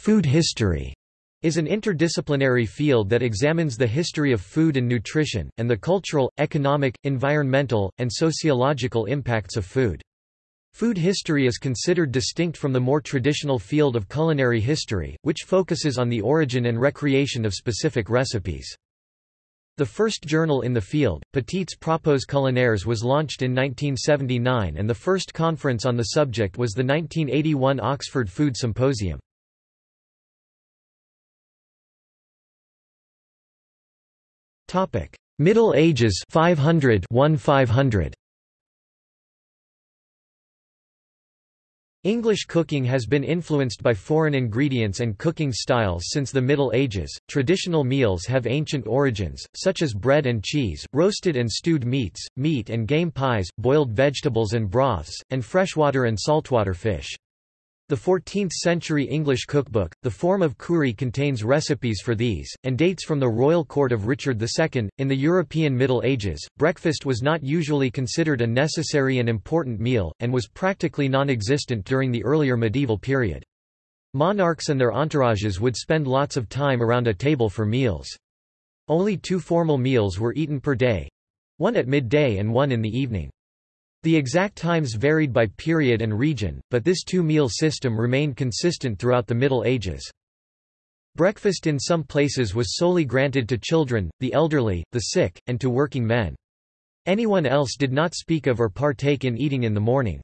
Food history is an interdisciplinary field that examines the history of food and nutrition, and the cultural, economic, environmental, and sociological impacts of food. Food history is considered distinct from the more traditional field of culinary history, which focuses on the origin and recreation of specific recipes. The first journal in the field, Petits Propos Culinaires was launched in 1979 and the first conference on the subject was the 1981 Oxford Food Symposium. Middle Ages 500 1500 English cooking has been influenced by foreign ingredients and cooking styles since the Middle Ages. Traditional meals have ancient origins, such as bread and cheese, roasted and stewed meats, meat and game pies, boiled vegetables and broths, and freshwater and saltwater fish. The 14th-century English cookbook, the Forme of Cury contains recipes for these, and dates from the royal court of Richard II. In the European Middle Ages, breakfast was not usually considered a necessary and important meal, and was practically non-existent during the earlier medieval period. Monarchs and their entourages would spend lots of time around a table for meals. Only two formal meals were eaten per day—one at midday and one in the evening. The exact times varied by period and region, but this two-meal system remained consistent throughout the Middle Ages. Breakfast in some places was solely granted to children, the elderly, the sick, and to working men. Anyone else did not speak of or partake in eating in the morning.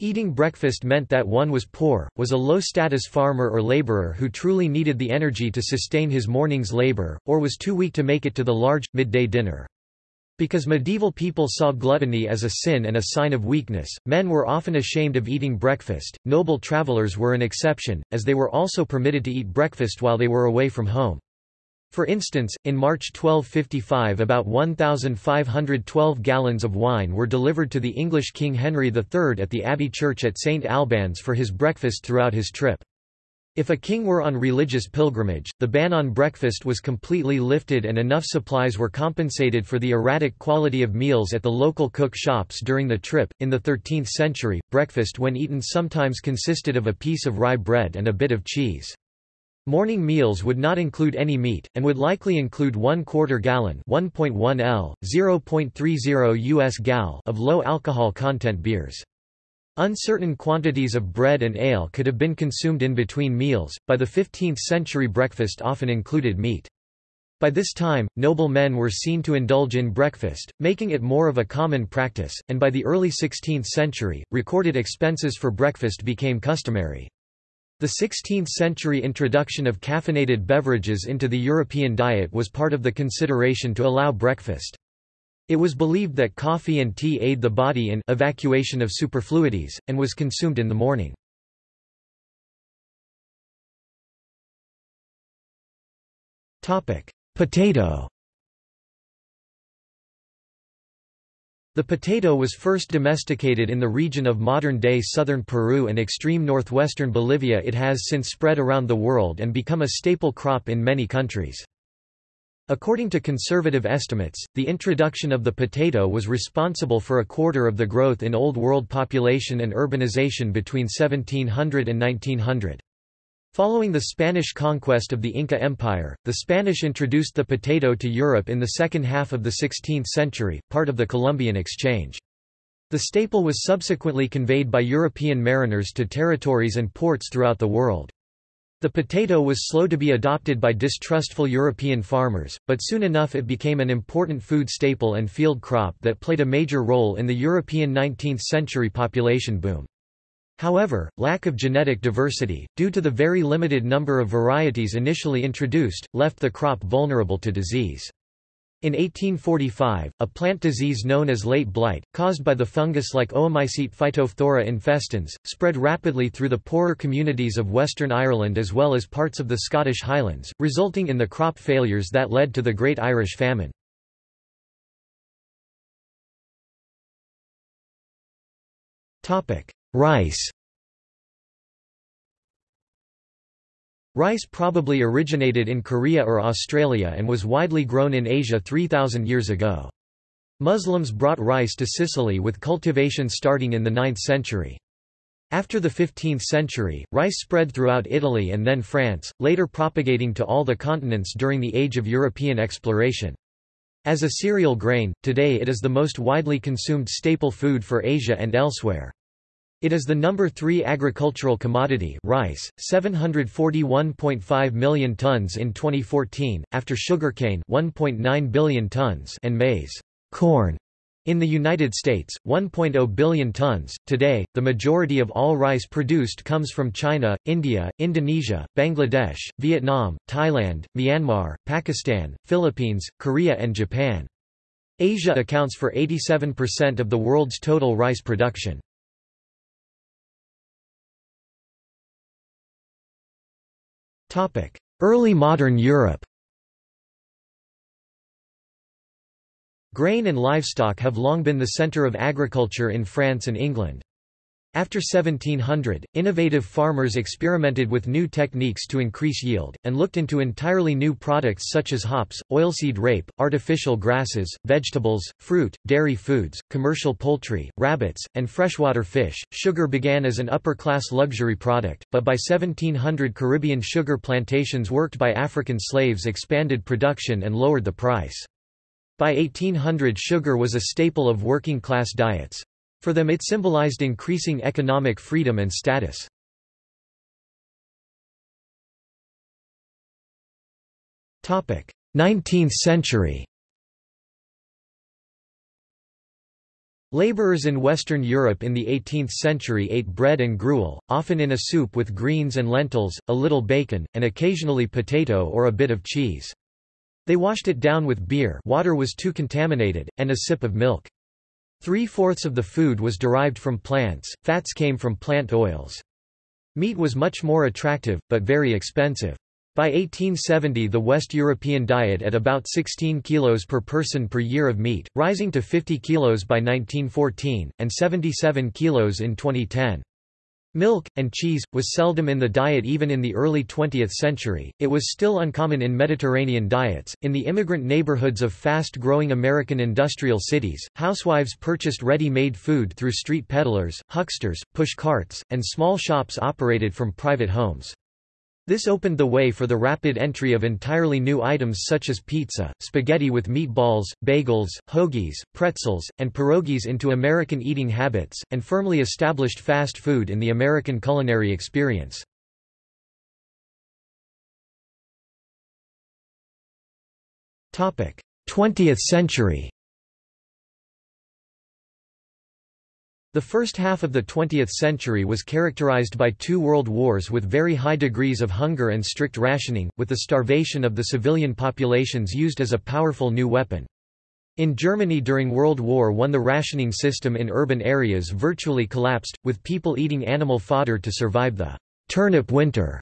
Eating breakfast meant that one was poor, was a low-status farmer or laborer who truly needed the energy to sustain his morning's labor, or was too weak to make it to the large, midday dinner. Because medieval people saw gluttony as a sin and a sign of weakness, men were often ashamed of eating breakfast. Noble travelers were an exception, as they were also permitted to eat breakfast while they were away from home. For instance, in March 1255 about 1,512 gallons of wine were delivered to the English King Henry III at the Abbey Church at St Albans for his breakfast throughout his trip. If a king were on religious pilgrimage, the ban on breakfast was completely lifted and enough supplies were compensated for the erratic quality of meals at the local cook shops during the trip. In the 13th century, breakfast when eaten sometimes consisted of a piece of rye bread and a bit of cheese. Morning meals would not include any meat, and would likely include one quarter gallon 1.1 L, 0.30 US gal of low alcohol content beers. Uncertain quantities of bread and ale could have been consumed in between meals. By the 15th century, breakfast often included meat. By this time, noble men were seen to indulge in breakfast, making it more of a common practice, and by the early 16th century, recorded expenses for breakfast became customary. The 16th-century introduction of caffeinated beverages into the European diet was part of the consideration to allow breakfast. It was believed that coffee and tea aid the body in evacuation of superfluities, and was consumed in the morning. Potato The potato was first domesticated in the region of modern-day southern Peru and extreme northwestern Bolivia it has since spread around the world and become a staple crop in many countries. According to conservative estimates, the introduction of the potato was responsible for a quarter of the growth in Old World population and urbanization between 1700 and 1900. Following the Spanish conquest of the Inca Empire, the Spanish introduced the potato to Europe in the second half of the 16th century, part of the Columbian Exchange. The staple was subsequently conveyed by European mariners to territories and ports throughout the world. The potato was slow to be adopted by distrustful European farmers, but soon enough it became an important food staple and field crop that played a major role in the European 19th-century population boom. However, lack of genetic diversity, due to the very limited number of varieties initially introduced, left the crop vulnerable to disease. In 1845, a plant disease known as late blight, caused by the fungus-like Oomycete phytophthora infestans, spread rapidly through the poorer communities of Western Ireland as well as parts of the Scottish Highlands, resulting in the crop failures that led to the Great Irish Famine. Rice Rice probably originated in Korea or Australia and was widely grown in Asia 3,000 years ago. Muslims brought rice to Sicily with cultivation starting in the 9th century. After the 15th century, rice spread throughout Italy and then France, later propagating to all the continents during the age of European exploration. As a cereal grain, today it is the most widely consumed staple food for Asia and elsewhere. It is the number 3 agricultural commodity rice, 741.5 million tons in 2014, after sugarcane 1.9 billion tons and maize corn. In the United States, 1.0 billion tons. Today, the majority of all rice produced comes from China, India, Indonesia, Bangladesh, Vietnam, Thailand, Myanmar, Pakistan, Philippines, Korea and Japan. Asia accounts for 87% of the world's total rice production. Early modern Europe Grain and livestock have long been the center of agriculture in France and England. After 1700, innovative farmers experimented with new techniques to increase yield, and looked into entirely new products such as hops, oilseed rape, artificial grasses, vegetables, fruit, dairy foods, commercial poultry, rabbits, and freshwater fish. Sugar began as an upper class luxury product, but by 1700 Caribbean sugar plantations worked by African slaves expanded production and lowered the price. By 1800 sugar was a staple of working class diets. For them it symbolized increasing economic freedom and status. Topic: 19th century. Laborers in Western Europe in the 18th century ate bread and gruel, often in a soup with greens and lentils, a little bacon, and occasionally potato or a bit of cheese. They washed it down with beer water was too contaminated, and a sip of milk. Three-fourths of the food was derived from plants, fats came from plant oils. Meat was much more attractive, but very expensive. By 1870 the West European diet at about 16 kilos per person per year of meat, rising to 50 kilos by 1914, and 77 kilos in 2010. Milk, and cheese, was seldom in the diet even in the early 20th century. It was still uncommon in Mediterranean diets. In the immigrant neighborhoods of fast growing American industrial cities, housewives purchased ready made food through street peddlers, hucksters, push carts, and small shops operated from private homes. This opened the way for the rapid entry of entirely new items such as pizza, spaghetti with meatballs, bagels, hoagies, pretzels, and pierogies into American eating habits, and firmly established fast food in the American culinary experience. Twentieth century The first half of the 20th century was characterized by two world wars with very high degrees of hunger and strict rationing, with the starvation of the civilian populations used as a powerful new weapon. In Germany during World War I the rationing system in urban areas virtually collapsed, with people eating animal fodder to survive the turnip winter.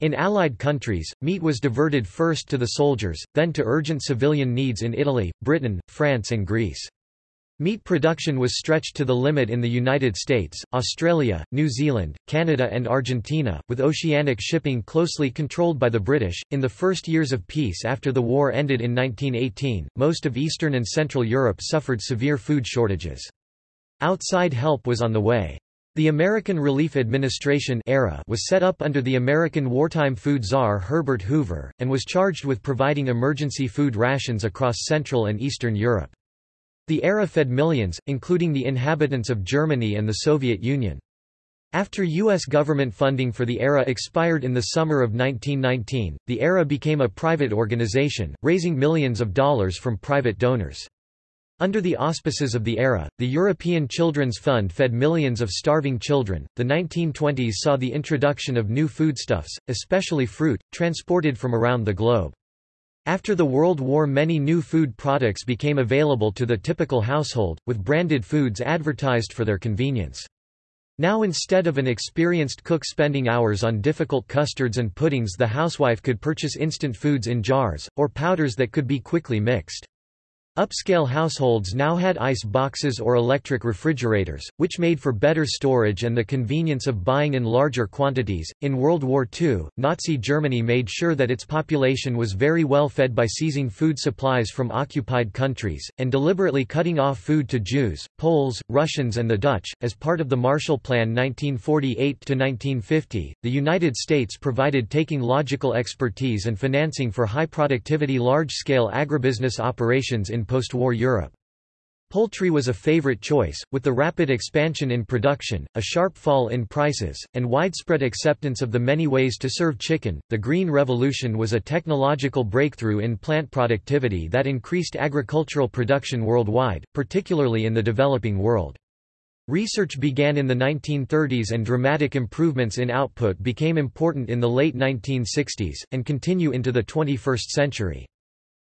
In Allied countries, meat was diverted first to the soldiers, then to urgent civilian needs in Italy, Britain, France and Greece. Meat production was stretched to the limit in the United States, Australia, New Zealand, Canada, and Argentina, with oceanic shipping closely controlled by the British. In the first years of peace after the war ended in 1918, most of Eastern and Central Europe suffered severe food shortages. Outside help was on the way. The American Relief Administration ARA was set up under the American wartime food czar Herbert Hoover, and was charged with providing emergency food rations across Central and Eastern Europe. The ARA fed millions, including the inhabitants of Germany and the Soviet Union. After U.S. government funding for the ARA expired in the summer of 1919, the ARA became a private organization, raising millions of dollars from private donors. Under the auspices of the ARA, the European Children's Fund fed millions of starving children. The 1920s saw the introduction of new foodstuffs, especially fruit, transported from around the globe. After the World War many new food products became available to the typical household, with branded foods advertised for their convenience. Now instead of an experienced cook spending hours on difficult custards and puddings the housewife could purchase instant foods in jars, or powders that could be quickly mixed. Upscale households now had ice boxes or electric refrigerators, which made for better storage and the convenience of buying in larger quantities. In World War II, Nazi Germany made sure that its population was very well fed by seizing food supplies from occupied countries, and deliberately cutting off food to Jews, Poles, Russians, and the Dutch. As part of the Marshall Plan 1948 1950, the United States provided taking logical expertise and financing for high productivity large scale agribusiness operations in post-war Europe. Poultry was a favorite choice, with the rapid expansion in production, a sharp fall in prices, and widespread acceptance of the many ways to serve chicken. The Green Revolution was a technological breakthrough in plant productivity that increased agricultural production worldwide, particularly in the developing world. Research began in the 1930s and dramatic improvements in output became important in the late 1960s, and continue into the 21st century.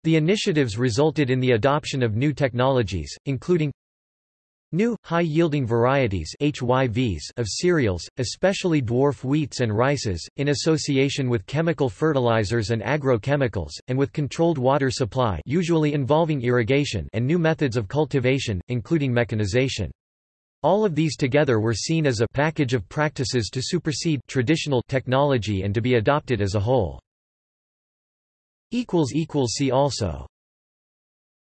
The initiatives resulted in the adoption of new technologies, including New, high-yielding varieties HYVs of cereals, especially dwarf wheats and rices, in association with chemical fertilizers and agrochemicals, and with controlled water supply usually involving irrigation and new methods of cultivation, including mechanization. All of these together were seen as a package of practices to supersede traditional technology and to be adopted as a whole. See also